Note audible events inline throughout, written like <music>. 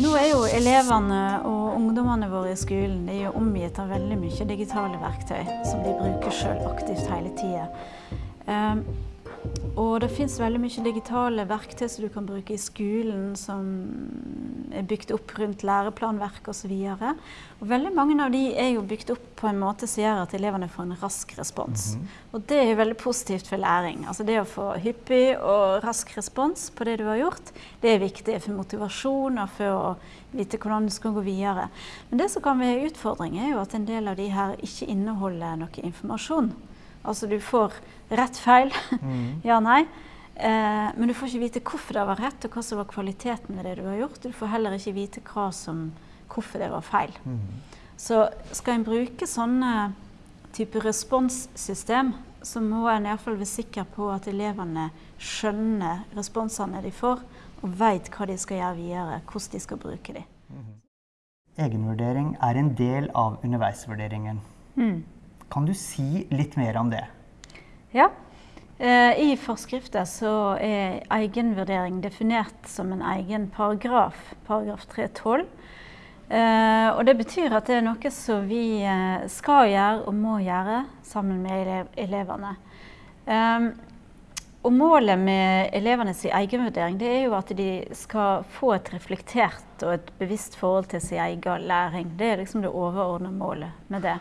Nå er jo elevene og ungdommene våre i skolen de er jo omgitt av veldig mye digitale verktøy som de bruker sjøl aktivt hele tida. Um, og det fins veldig mye digitale verktøy som du kan bruke i skolen som er bygd opp rundt læreplanverk osv. Veldig mange av de er jo bygd opp på en måte som gjør at elevene får en rask respons. Mm -hmm. Og det er jo veldig positivt for læring. Altså det å få hyppig og rask respons på det du har gjort, det er viktig for motivasjon og for å vite hvordan du skal gå videre. Men det som kan være utfordring, er jo at en del av de her ikke inneholder noe informasjon. Altså du får rett, feil, mm. <laughs> ja, nei. Eh, men du får ikke vite hvorfor det var rett, og hva som var kvaliteten med det du har gjort. Du får heller ikke vite som, hvorfor det var feil. Mm. Så skal en bruke sånne type responssystem, så må en iallfall være sikker på at elevene skjønner responsene de får, og vet hva de skal gjøre videre, hvordan de skal bruke dem. Mm. Egenvurdering er en del av underveisvurderingen. Mm. Kan du si litt mer om det? Ja. Eh, I forskriften så er egenvurdering definert som en egen paragraf, paragraf 312. Eh, og det betyr at det er noe som vi eh, skal gjøre og må gjøre sammen med elevene. Og målet med elevenes egenvurdering det er jo at de skal få et reflektert og et bevisst forhold til sin egen læring. Det er liksom det overordnede målet med det.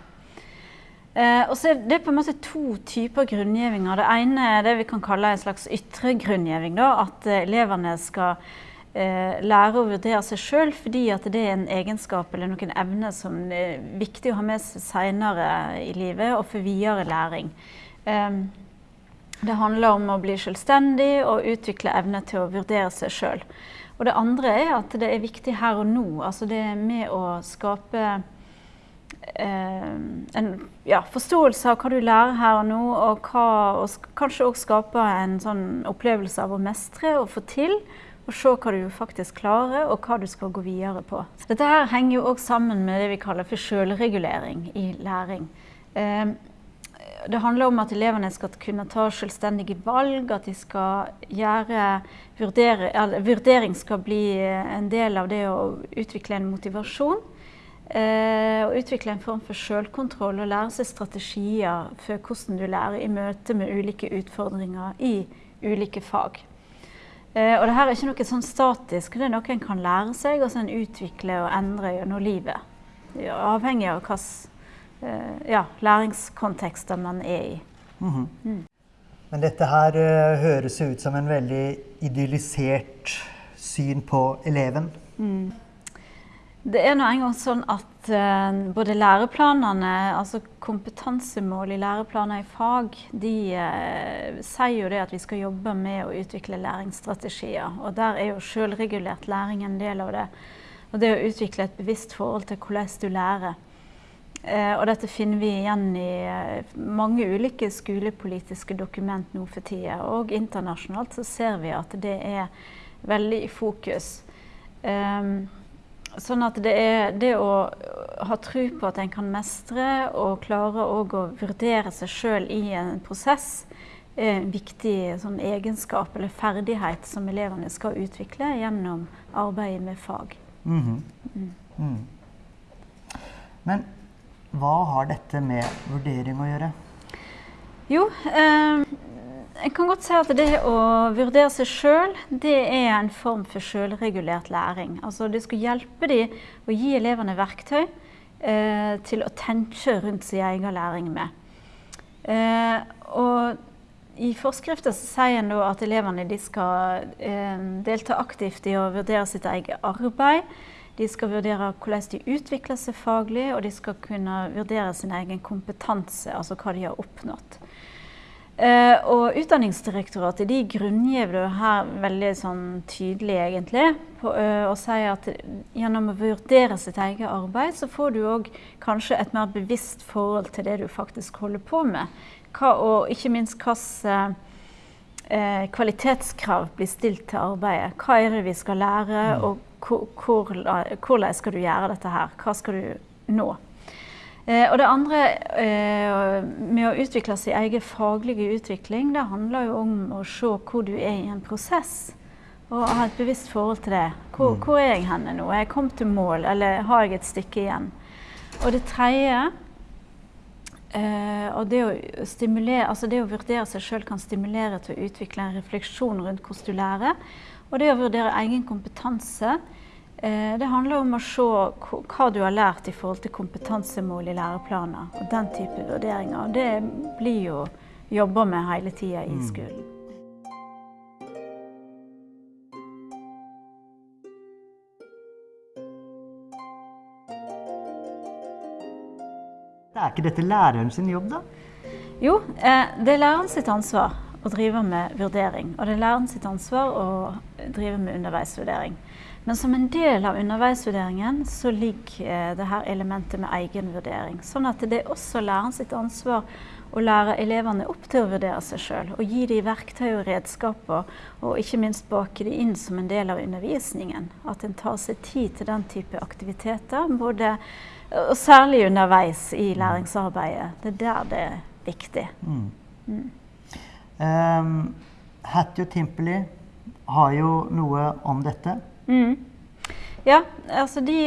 Eh, og så er det på en måte to typer grunngjevinger. Det ene er det vi kan kalle en slags ytre grunngiving. At eh, elevene skal eh, lære å vurdere seg sjøl fordi at det er en egenskap eller noen evne som er viktig å ha med seg seinere i livet og for videre læring. Eh, det handler om å bli selvstendig og utvikle evne til å vurdere seg sjøl. Og det andre er at det er viktig her og nå. Altså det med å skape Eh, en ja, forståelse av hva du lærer her og nå, og, hva, og kanskje òg skape en sånn opplevelse av å mestre og få til. Og se hva du faktisk klarer, og hva du skal gå videre på. Dette her henger jo òg sammen med det vi kaller for selvregulering i læring. Eh, det handler om at elevene skal kunne ta selvstendige valg, at de skal gjøre Vurdering skal bli en del av det å utvikle en motivasjon. Eh, og utvikle en form for selvkontroll og lære seg strategier for hvordan du lærer i møte med ulike utfordringer i ulike fag. Eh, og dette er ikke noe sånn statisk, det er noe en kan lære seg og så en utvikle og endre gjennom livet. Avhengig av hvilke eh, ja, læringskontekster man er i. Mm -hmm. mm. Men dette her høres ut som en veldig idyllisert syn på eleven. Mm. Det er nå engang sånn at uh, både læreplanene, altså kompetansemål i læreplaner i fag, de uh, sier jo det at vi skal jobbe med å utvikle læringsstrategier. Og der er jo selvregulert læring en del av det. Og det å utvikle et bevisst forhold til hvordan du lærer. Uh, og dette finner vi igjen i mange ulike skolepolitiske dokument nå for tida. Og internasjonalt så ser vi at det er veldig i fokus. Um, Sånn at det er det å ha tro på at en kan mestre og klare å vurdere seg sjøl i en prosess, er en viktig sånn egenskap eller ferdighet som elevene skal utvikle gjennom arbeidet med fag. Mm -hmm. mm. Mm. Men hva har dette med vurdering å gjøre? Jo, eh, jeg kan godt si at det å vurdere seg sjøl, det er en form for sjølregulert læring. Altså det skal hjelpe dem å gi elevene verktøy eh, til å tenke rundt sin egen læring med. Eh, og i forskriften sier en at elevene skal eh, delta aktivt i å vurdere sitt eget arbeid. De skal vurdere hvordan de utvikler seg faglig, og de skal kunne vurdere sin egen kompetanse, altså hva de har oppnådd. Uh, og Utdanningsdirektoratet de grunngir det her veldig sånn tydelig, egentlig. På, uh, og sier at gjennom å vurdere sitt eget arbeid, så får du òg kanskje et mer bevisst forhold til det du faktisk holder på med. Hva, og ikke minst hvilke uh, kvalitetskrav blir stilt til arbeidet. Hva er det vi skal lære, mm. og hvor, hvor, hvordan skal du gjøre dette her? Hva skal du nå? Eh, og det andre eh, med å utvikle sin egen faglige utvikling, det handler jo om å se hvor du er i en prosess. Og ha et bevisst forhold til det. Hvor, hvor er jeg henne nå? Er jeg kommet til mål, eller har jeg et stykke igjen? Og det tredje eh, og det å, stimulere, altså det å vurdere seg sjøl kan stimulere til å utvikle en refleksjon rundt hvordan du lærer. Og det å vurdere egen kompetanse det handler om å se hva du har lært i forhold til kompetansemål i læreplaner. Og den type vurderinger. Og det blir jo jobba med hele tida i skolen. Er ikke dette læreren sin jobb, da? Jo, eh, det er læreren sitt ansvar å drive med vurdering. Og det er læreren sitt ansvar å drive med underveisvurdering. Men som en del av underveisvurderingen så ligger eh, det her elementet med egenvurdering. Sånn at det er også læreren sitt ansvar å lære elevene opp til å vurdere seg sjøl. Og gi dem verktøy og redskaper, og ikke minst bake det inn som en del av undervisningen. At en tar seg tid til den type aktiviteter. både og særlig underveis i læringsarbeidet. Det er der det er viktig. Mm. Mm. Um, Hattie og Timpeli har jo noe om dette. Mm. Ja, altså de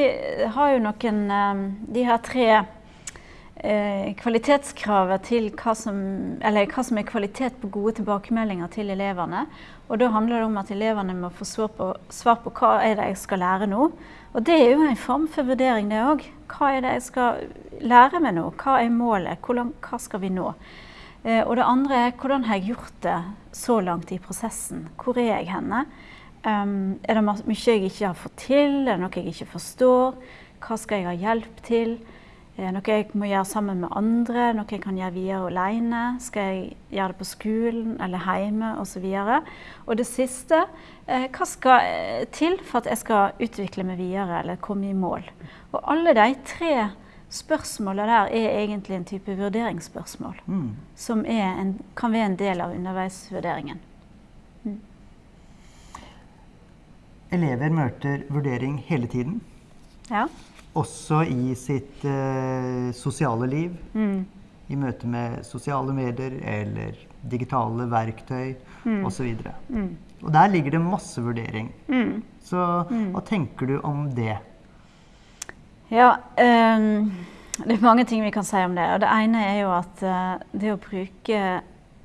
har jo noen um, De har tre eh, kvalitetskravet til hva som, hva som er kvalitet på gode tilbakemeldinger til elevene. Og da handler det om at elevene må få svar på, svar på hva er det jeg skal lære nå. Og det er jo en form for vurdering, det òg. Hva er det jeg skal lære meg nå? Hva er målet? Hvordan, hva skal vi nå? Eh, og det andre er hvordan har jeg gjort det så langt i prosessen? Hvor er jeg henne? Um, er det mye jeg ikke har fått til? Er det noe jeg ikke forstår? Hva skal jeg ha hjelp til? Er det noe jeg må gjøre sammen med andre, noe jeg kan gjøre videre alene. Skal jeg gjøre det på skolen eller hjemme osv. Og, og det siste eh, hva skal eh, til for at jeg skal utvikle meg videre eller komme i mål? Og alle de tre spørsmålene der er egentlig en type vurderingsspørsmål. Mm. Som en, kan være en del av underveisvurderingen. Mm. Elever møter vurdering hele tiden. Ja også i sitt uh, sosiale liv. Mm. I møte med sosiale medier eller digitale verktøy mm. osv. Mm. Og der ligger det masse vurdering. Mm. Så mm. hva tenker du om det? Ja, um, det er mange ting vi kan si om det. Og det ene er jo at uh, det å bruke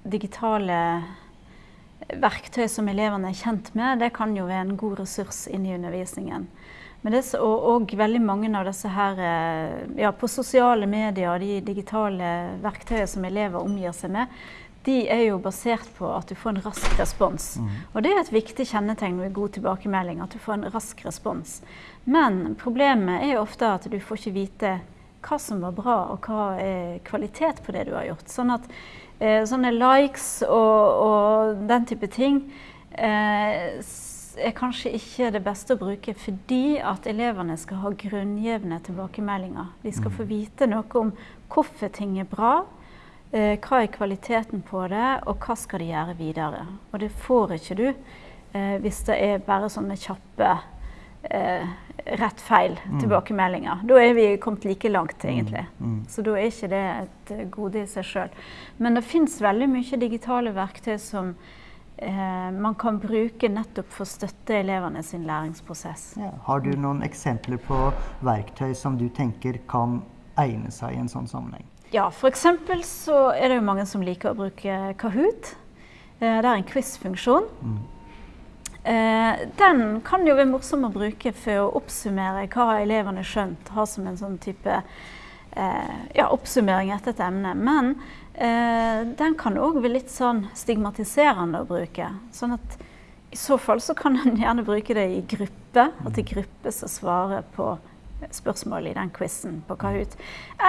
digitale verktøy som elevene er kjent med, det kan jo være en god ressurs inn i undervisningen. Men det, og, og, veldig mange av disse her eh, ja, på sosiale medier de digitale verktøyene som elever omgir seg med, de er jo basert på at du får en rask respons. Mm. Og det er et viktig kjennetegn ved god tilbakemelding, at du får en rask respons. Men problemet er jo ofte at du får ikke vite hva som var bra, og hva er kvalitet på det du har gjort. Sånn at eh, sånne likes og, og, den type ting eh, er kanskje ikke det beste å bruke fordi at elevene skal ha grunngjevne tilbakemeldinger. De skal få mm. vite noe om hvorfor ting er bra, hva er kvaliteten på det, og hva skal de gjøre videre. Og det får ikke du eh, hvis det er bare sånne kjappe eh, rett-feil mm. tilbakemeldinger. Da er vi kommet like langt, mm. egentlig. Mm. Så da er ikke det et gode i seg sjøl. Men det fins veldig mye digitale verktøy som eh, man kan bruke nettopp for å støtte elevene sin læringsprosess. Ja. Har du noen eksempler på verktøy som du tenker kan egne seg i en sånn sammenheng? Ja, f.eks. så er det jo mange som liker å bruke Kahoot. Eh, det er en quiz-funksjon. Mm. Den kan jo være morsom å bruke for å oppsummere hva elevene har skjønt. Ha som en sånn type eh, ja, oppsummering etter et emne. Men den kan òg være litt sånn stigmatiserende å bruke. Sånn at i så fall så kan en gjerne bruke det i gruppe. At det er gruppe som svarer på spørsmål i den quizen på Kahoot.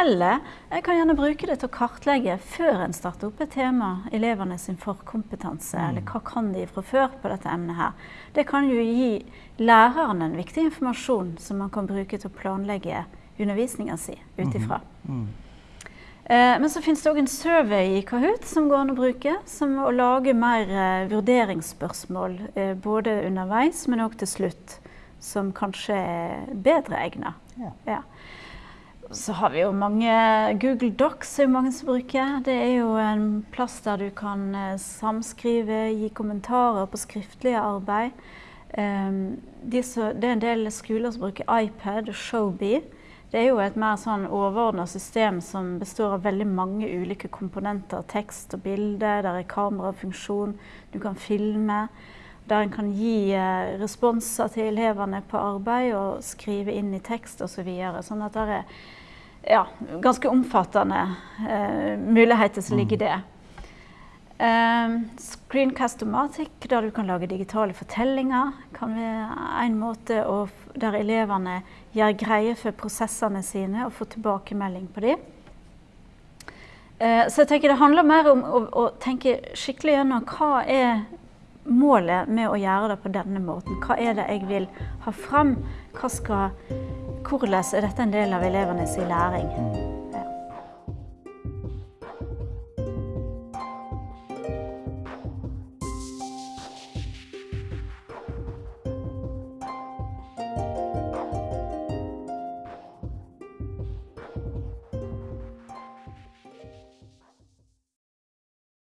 Eller jeg kan gjerne bruke det til å kartlegge før en starter opp et tema, elevene sin forkompetanse, mm. eller hva kan de fra før på dette emnet her. Det kan jo gi læreren en viktig informasjon som man kan bruke til å planlegge undervisninga si ut ifra. Mm. Mm. Eh, men så finnes det òg en survey i Kahoot som går an å bruke. Som å lage mer eh, vurderingsspørsmål eh, både underveis, men òg til slutt. Som kanskje er bedre egna. Ja. Ja. Så har vi jo mange Google Docs er jo mange som bruker. Det er jo en plass der du kan samskrive, gi kommentarer på skriftlige arbeid. de så, det er en del skoler som bruker iPad og Showbie. Det er jo et mer sånn overordna system som består av veldig mange ulike komponenter. Tekst og bilde, der er kamerafunksjon, du kan filme. Der en kan gi eh, responser til elevene på arbeid og skrive inn i tekst osv. Så videre. sånn at det er ja, ganske omfattende eh, muligheter som ligger i det. Um, Screencast-O-Matic, der du kan lage digitale fortellinger, kan være en måte å, der elevene gjør greie for prosessene sine og får tilbakemelding på dem. Uh, så jeg tenker det handler mer om å, å, tenke skikkelig gjennom hva er målet med å gjøre det på denne måten. Hva er det jeg vil ha fram? Skal, hvordan er dette en del av elevenes læring?